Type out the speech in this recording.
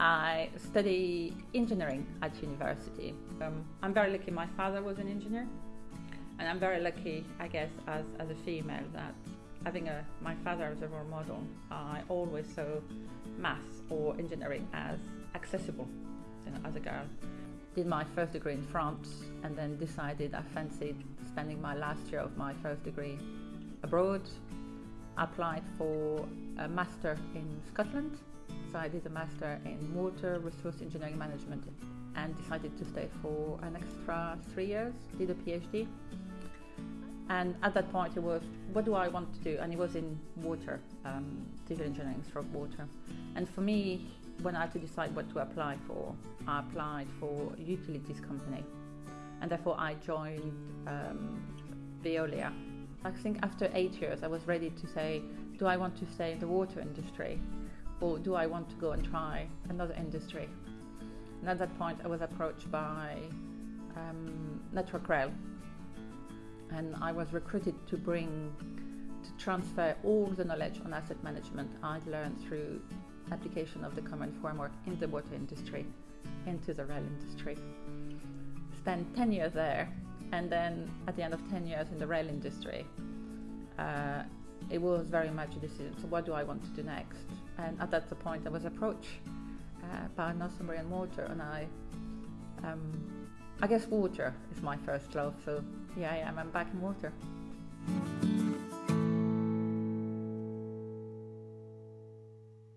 I study engineering at university. Um, I'm very lucky my father was an engineer and I'm very lucky, I guess, as, as a female that having a, my father as a role model, I always saw maths or engineering as accessible you know, as a girl. Did my first degree in France and then decided I fancied spending my last year of my first degree abroad. Applied for a master in Scotland. So I did a master in water resource engineering management and decided to stay for an extra three years, did a PhD. And at that point, it was, what do I want to do? And it was in water, um, civil engineering stroke water. And for me, when I had to decide what to apply for, I applied for utilities company. And therefore, I joined um, Veolia. I think after eight years, I was ready to say, do I want to stay in the water industry? Or do I want to go and try another industry? And at that point, I was approached by um, Network Rail, and I was recruited to bring to transfer all the knowledge on asset management I'd learned through application of the common framework in the water industry into the rail industry. Spent 10 years there, and then at the end of 10 years in the rail industry, uh, it was very much a decision. So, what do I want to do next? And at that point, I was approached uh, by Northumbrian Water, and I um, I guess water is my first love, so yeah, I am. I'm back in water.